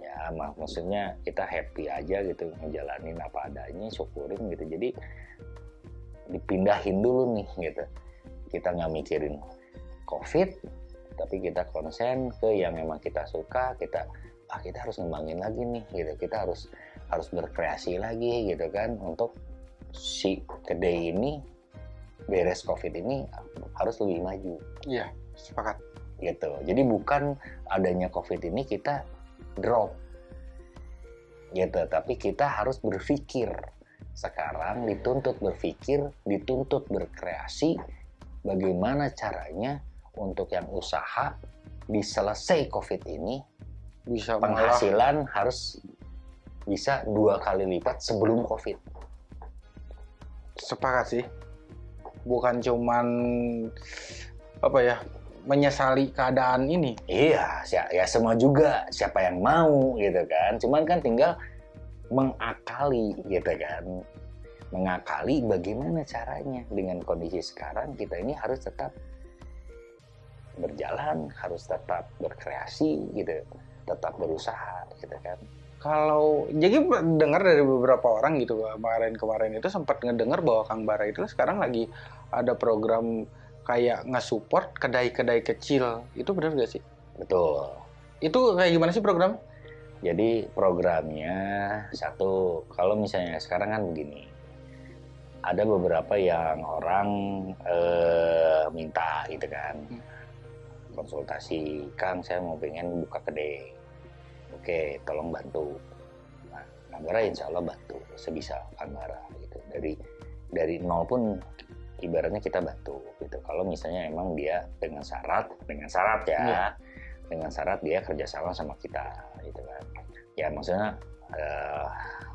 Ya mak- maksudnya kita happy aja gitu ngejalanin apa adanya syukurin gitu. Jadi dipindahin dulu nih gitu. Kita nggak mikirin covid tapi kita konsen ke yang memang kita suka kita ah kita harus ngembangin lagi nih gitu. Kita harus harus berkreasi lagi gitu kan. Untuk si kedai ini beres covid ini harus lebih maju. Iya, sepakat. gitu. Jadi bukan adanya COVID ini kita drop. Gitu, tapi kita harus berpikir. Sekarang dituntut berpikir, dituntut berkreasi bagaimana caranya untuk yang usaha di selesai COVID ini Bisa penghasilan harus bisa dua kali lipat sebelum COVID. Sepakat sih. Bukan cuman apa ya menyesali keadaan ini. Iya, si- ya semua juga siapa yang mau gitu kan. Cuman kan tinggal mengakali gitu kan. Mengakali bagaimana caranya dengan kondisi sekarang kita ini harus tetap berjalan, harus tetap berkreasi gitu, tetap berusaha gitu kan. Kalau jadi dengar dari beberapa orang gitu kemarin-kemarin itu sempat ngedengar bahwa Kang Bara itu sekarang lagi ada program kayak nge-support kedai-kedai kecil. Itu benar gak sih? Betul. Itu kayak gimana sih program? Jadi programnya satu, kalau misalnya sekarang kan begini, ada beberapa yang orang eh, minta gitu kan, Hmm. konsultasi, Kang saya mau pengen buka kedai, oke tolong bantu. Nah, Kambara insya Allah bantu sebisa Kambara gitu. Dari dari nol pun ibaratnya kita bantu gitu. Kalau misalnya emang dia dengan syarat, dengan syarat ya, Iya. dengan syarat dia kerjasama sama kita gitu kan. Ya maksudnya eh,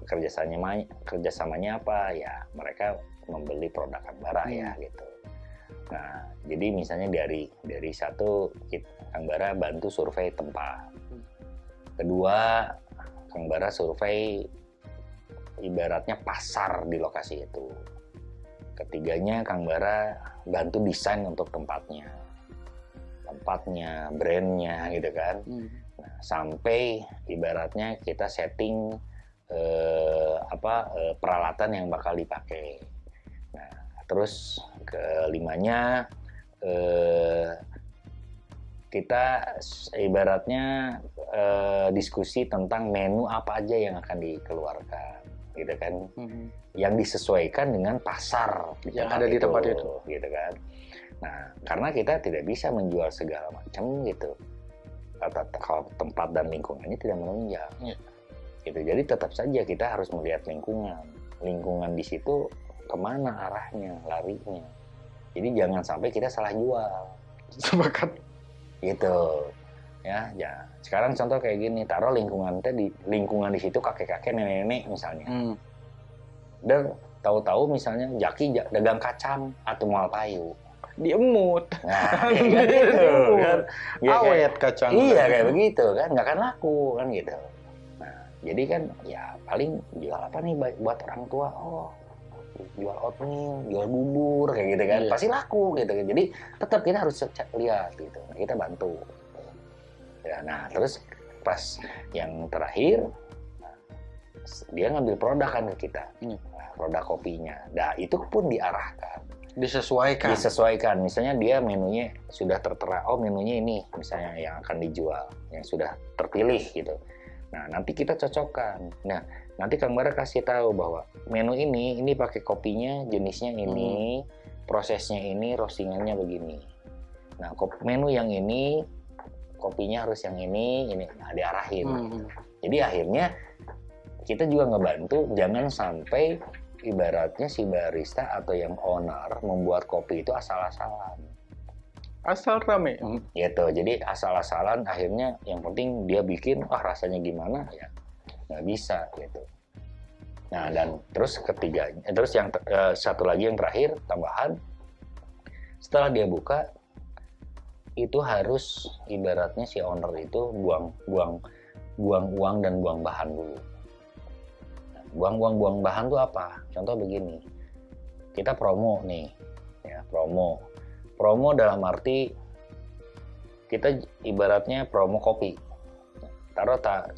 kerjasamanya kerjasamanya apa ya mereka membeli produk Kambara ya gitu. Nah jadi misalnya dari dari satu Bara bantu survei tempat. Kedua Kang Bara survei ibaratnya pasar di lokasi itu. Ketiganya Kang Bara bantu desain untuk tempatnya, tempatnya, brandnya gitu kan. Nah, sampai ibaratnya kita setting eh, apa eh, peralatan yang bakal dipakai. Nah, terus kelimanya eh, kita ibaratnya eh, diskusi tentang menu apa aja yang akan dikeluarkan, gitu kan? Yang disesuaikan dengan pasar di Yang ada di tempat itu. gitu kan? Nah, karena kita tidak bisa menjual segala macam gitu kalau tempat dan lingkungannya tidak menunjang. Iya. Gitu. Jadi tetap saja kita harus melihat lingkungan. Lingkungan di situ ke mana arahnya, larinya. Jadi jangan sampai kita salah jual. Sepakat. Gitu. Ya, ya. Sekarang contoh kayak gini, taruh lingkungan teh di lingkungan di situ kakek-kakek, nenek-nenek misalnya. Hmm. Dan tahu-tahu misalnya Jaki ja- dagang kacang atau mual payu. Diemut. Nah, kayak gitu kan. Ya, kayak- Awet kacang. Iya kayak begitu kan, nggak akan laku kan gitu. Nah, jadi kan ya paling jual apa nih buat orang tua? Oh, jual oatmeal, jual bubur kayak gitu kan, Iya. pasti laku gitu kan. Jadi tetap kita harus cek lihat gitu. Kita bantu. Ya, nah terus pas yang terakhir dia ngambil produk kan ke kita, Iya. nah, produk kopinya. Nah itu pun diarahkan Disesuaikan. disesuaikan. Misalnya dia menunya sudah tertera, oh menunya ini misalnya yang akan dijual, yang sudah terpilih gitu. Nah nanti kita cocokkan. Nah nanti Kang Bara kasih tahu bahwa menu ini ini pakai kopinya jenisnya ini, prosesnya ini, roastingannya begini. Nah kop- menu yang ini kopinya harus yang ini, ini nah, diarahin. Hmm. Jadi akhirnya kita juga ngebantu jangan sampai ibaratnya si barista atau yang owner membuat kopi itu asal-asalan Asal rame. gitu. Jadi asal-asalan akhirnya yang penting dia bikin ah rasanya gimana ya nggak bisa gitu. Nah dan terus ketiga eh, terus yang eh, satu lagi yang terakhir tambahan setelah dia buka itu harus ibaratnya si owner itu buang buang buang uang dan buang bahan dulu. Buang uang buang bahan tuh apa? Contoh begini, kita promo nih, ya promo. Promo dalam arti kita ibaratnya promo kopi. Taruh tak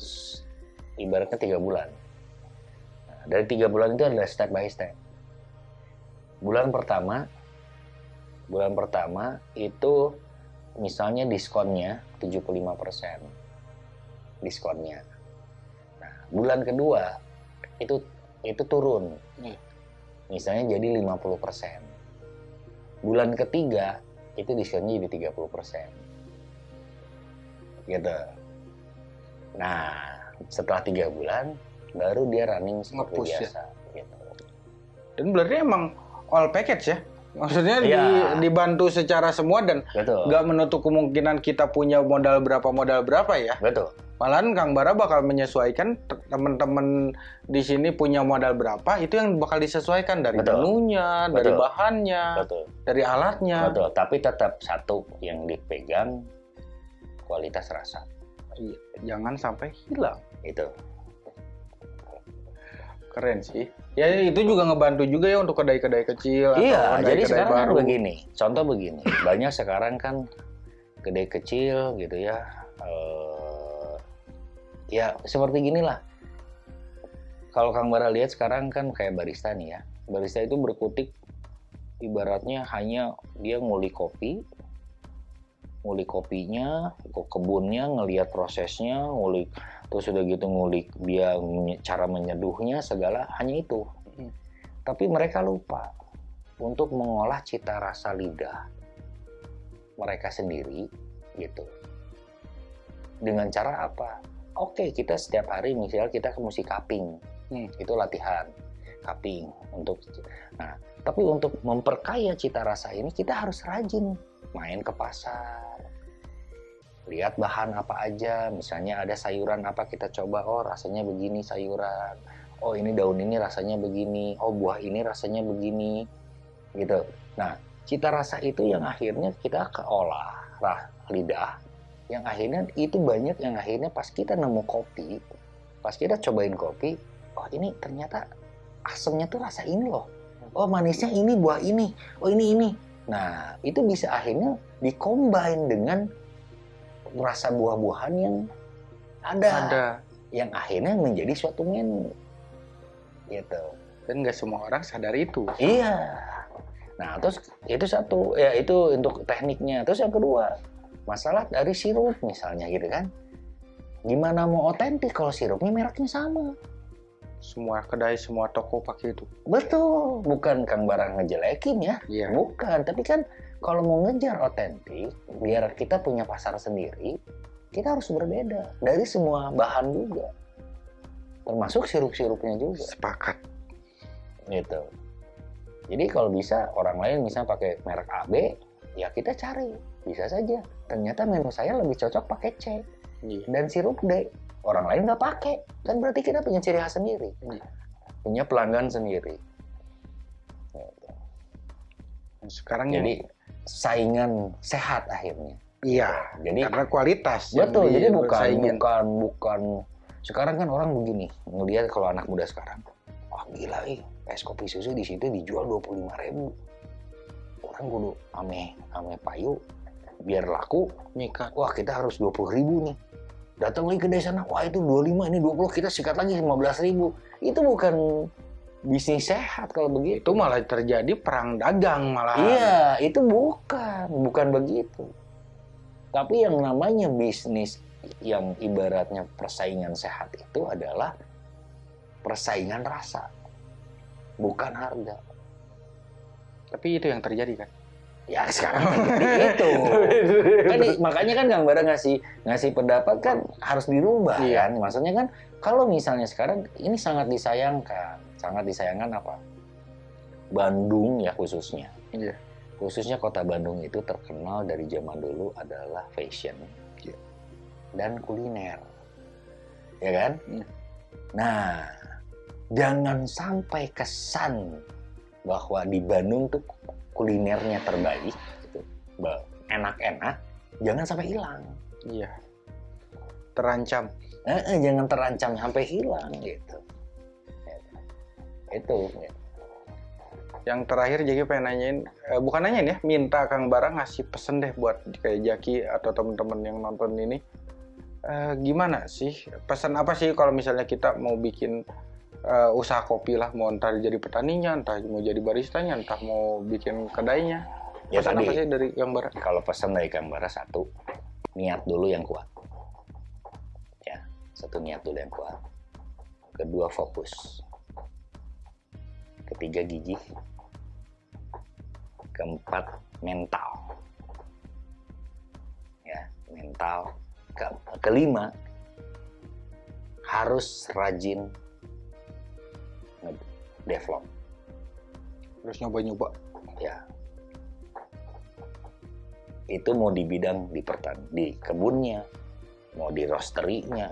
ibaratnya tiga bulan. Nah, dari tiga bulan itu adalah step by step. Bulan pertama, bulan pertama itu misalnya diskonnya 75% diskonnya. Nah, bulan kedua itu itu turun. Hmm. Misalnya jadi 50%. Bulan ketiga itu diskonnya jadi 30%. Gitu. Nah, setelah tiga bulan baru dia running seperti Nge-push ya? biasa. Gitu. Dan berarti emang all package ya? Maksudnya di- Iya. dibantu secara semua dan nggak menutup kemungkinan kita punya modal berapa modal berapa ya. Betul. Malahan Kang Bara bakal menyesuaikan te- teman-teman di sini punya modal berapa itu yang bakal disesuaikan dari Betul. menunya, dari bahannya, Betul. dari alatnya. Betul. Tapi tetap satu yang dipegang kualitas rasa. Iya, jangan sampai hilang. Itu. Keren sih. Ya itu juga ngebantu juga ya untuk kedai-kedai kecil Iya, atau jadi kedai-kedai sekarang kan begini. Contoh begini, banyak sekarang kan gede kecil gitu ya. eh, ya seperti ginilah. Kalau Kang Bara lihat sekarang kan kayak barista nih ya. Barista itu berkutik ibaratnya hanya dia ngulik kopi, ngulik kopinya, ke kebunnya, ngelihat prosesnya, ngulik terus udah gitu ngulik dia cara menyeduhnya segala hanya itu. Hmm. Tapi mereka lupa untuk mengolah cita rasa lidah mereka sendiri gitu. Dengan cara apa? Oke, kita setiap hari misalnya kita ke musik cupping. Hmm. Itu latihan cupping untuk Nah, tapi untuk memperkaya cita rasa ini kita harus rajin main ke pasar. Lihat bahan apa aja, misalnya ada sayuran apa kita coba, oh rasanya begini sayuran. Oh ini daun ini rasanya begini, oh buah ini rasanya begini. Gitu. Nah, cita rasa itu yang akhirnya kita keolah rah, lidah. Yang akhirnya itu banyak yang akhirnya pas kita nemu kopi, pas kita cobain kopi, oh ini ternyata asamnya tuh rasa ini loh. Oh manisnya ini buah ini. Oh ini ini. Nah itu bisa akhirnya dikombin dengan rasa buah-buahan yang ada, Ada. yang akhirnya menjadi suatu menu. Gitu. Dan nggak semua orang sadar itu. Iya. Nah, terus itu satu, ya itu untuk tekniknya. Terus yang kedua, masalah dari sirup misalnya gitu kan. Gimana mau otentik kalau sirupnya mereknya sama? Semua kedai, semua toko pakai itu. Betul, bukan Kang Barang ngejelekin ya. Iya. Bukan, tapi kan kalau mau ngejar otentik, biar kita punya pasar sendiri, kita harus berbeda dari semua bahan juga. Termasuk sirup-sirupnya juga. Sepakat. gitu. Jadi kalau bisa orang lain misalnya pakai merek AB, ya kita cari, bisa saja. Ternyata menu saya lebih cocok pakai C Iya. dan sirup D. Orang lain nggak pakai, kan berarti kita punya ciri khas sendiri, Iya. punya pelanggan sendiri. Dan Sekarang Jadi saingan sehat akhirnya. iya. Jadi Karena kualitas. betul, jadi bukan disaingin. bukan bukan. Sekarang kan orang begini ngelihat kalau anak muda sekarang, wah gila eh es kopi susu di situ dijual dua puluh ribu. Orang kudu ame ame payu biar laku. Nyikat. Wah kita harus dua puluh ribu nih. Datang lagi ke desa sana, wah itu 25, ini 20, kita sikat lagi 15 ribu. Itu bukan bisnis sehat kalau begitu. Itu malah terjadi perang dagang malah. Iya, itu bukan, bukan begitu. Tapi yang namanya bisnis yang ibaratnya persaingan sehat itu adalah persaingan rasa, bukan harga. Tapi itu yang terjadi kan. Ya sekarang itu. Kan i- makanya kan Kang Bara ngasih ngasih pendapat kan harus dirubah Iya. kan. Maksudnya kan kalau misalnya sekarang ini sangat disayangkan, sangat disayangkan apa? Bandung ya khususnya. Iya. Khususnya kota Bandung itu terkenal dari zaman dulu adalah fashion Iya. dan kuliner. Ya kan? Iya. Nah, jangan sampai kesan bahwa di Bandung tuh kulinernya terbaik, gitu, enak-enak, jangan sampai hilang. Iya. Terancam. Eh, eh, jangan terancam sampai hilang gitu. Itu. gitu. Yang terakhir Jaki pengen nanyain, eh, bukan nanyain ya, minta Kang Bara ngasih pesen deh buat kayak Jaki atau teman-teman yang nonton ini. Eh, gimana sih? Pesan apa sih kalau misalnya kita mau bikin eh, usaha kopi lah, mau entah jadi petaninya, entah mau jadi baristanya, entah mau bikin kedainya. Ya Pesan apa tadi sih dari Kang Bara? kalau pesan dari Kang Bara satu, niat dulu yang kuat. Ya, satu niat dulu yang kuat. Kedua fokus. Ketiga gigih. Keempat mental. Ya, mental. Ke- kelima harus rajin develop Terus nyoba-nyoba. ya itu mau di bidang di pertan di kebunnya mau di roasterinya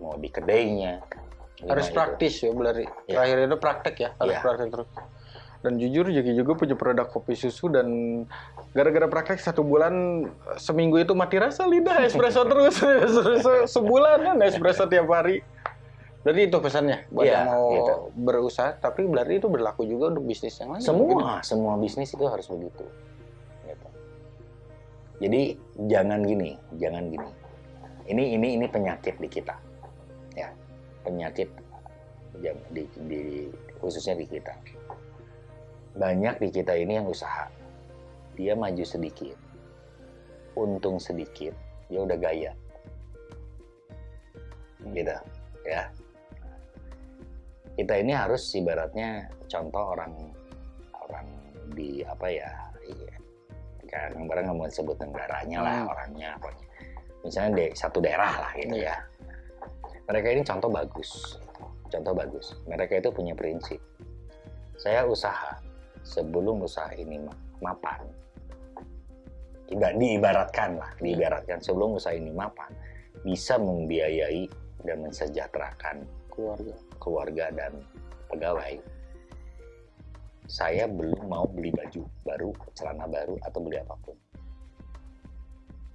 mau di kedainya Harus itu. praktis ya, berarti. Ya. Terakhir itu praktek ya, harus Ya. praktek terus. Dan jujur Jaki juga punya produk kopi susu dan gara-gara praktek satu bulan seminggu itu mati rasa lidah espresso terus espresso sebulan kan espresso tiap hari. Jadi itu pesannya buat Iya, yang mau gitu. berusaha, tapi berarti itu berlaku juga untuk bisnis yang lain. semua semua bisnis itu harus begitu Gitu. jadi jangan gini jangan gini. Ini ini ini penyakit di kita ya. Penyakit jam- di, di khususnya di kita. Banyak di kita ini yang usaha. Dia maju sedikit untung sedikit dia udah gaya. Gitu ya kita ini harus ibaratnya contoh orang orang di apa ya iya. Kan barang nggak mau sebut negaranya lah Hmm. orangnya pokoknya misalnya di satu daerah lah gitu ya. Mereka ini contoh bagus contoh bagus. Mereka itu punya prinsip. Saya usaha sebelum usaha ini ma- mapan tidak diibaratkan lah diibaratkan. Sebelum usaha ini mapan bisa membiayai dan mensejahterakan keluarga. Keluarga dan pegawai. Saya belum mau beli baju baru celana baru atau beli apa pun.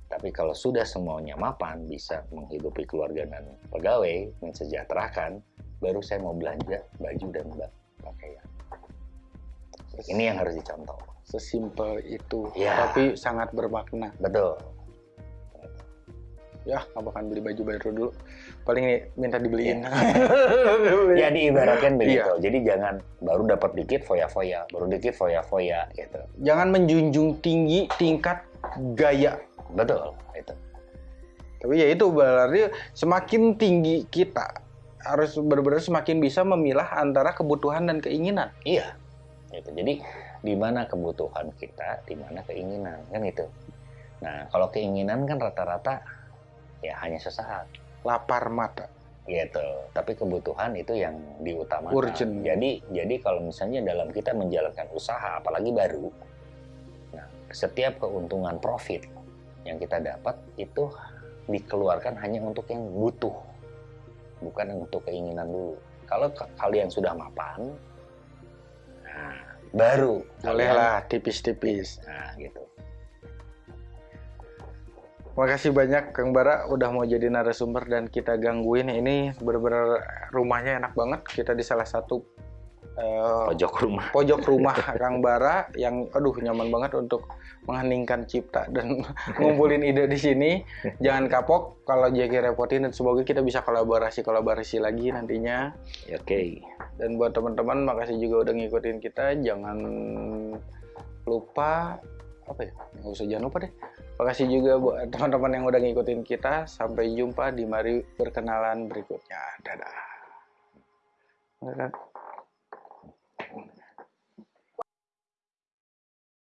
Tapi kalau sudah semuanya mapan bisa menghidupi keluarga dan pegawai mensejahterakan baru saya mau belanja baju dan pakaian. Ini yang harus dicontoh. Sesimpel itu, Ya. tapi sangat bermakna. betul Ya, nggak bakalan beli baju baru dulu. Paling nih, minta dibeliin. ya diibaratkan begitu Iya. jadi jangan baru dapat dikit foya-foya baru dikit foya-foya gitu Jangan menjunjung tinggi tingkat gaya betul itu Tapi ya itu berarti semakin tinggi kita harus benar-benar semakin bisa memilah antara kebutuhan dan keinginan. Iya, gitu. Jadi di mana kebutuhan kita, di mana keinginan, kan itu. Nah, kalau keinginan kan rata-rata ya hanya sesaat, Lapar mata. gitu. Tapi kebutuhan itu yang diutamakan. Urgent. Jadi, jadi kalau misalnya dalam kita menjalankan usaha, apalagi baru, nah, setiap keuntungan profit yang kita dapat itu dikeluarkan hanya untuk yang butuh, bukan untuk keinginan dulu. Kalau ka- kalian sudah mapan, nah, baru Bolehlah tipis-tipis. Nah, gitu. Makasih banyak Kang Bara udah mau jadi narasumber dan kita gangguin. Ini benar-benar rumahnya enak banget. Kita di salah satu eh, Pojok rumah. pojok rumah Kang Bara yang aduh nyaman banget untuk mengheningkan cipta dan ngumpulin ide di sini. Jangan kapok kalau Jeki repotin dan semoga kita bisa kolaborasi-kolaborasi lagi nantinya. Oke. Dan buat teman-teman makasih juga udah ngikutin kita. Jangan lupa apa ya? Nggak usah jangan lupa deh. Makasih juga buat teman-teman yang udah ngikutin kita. Sampai jumpa di mari berkenalan berikutnya. Dadah.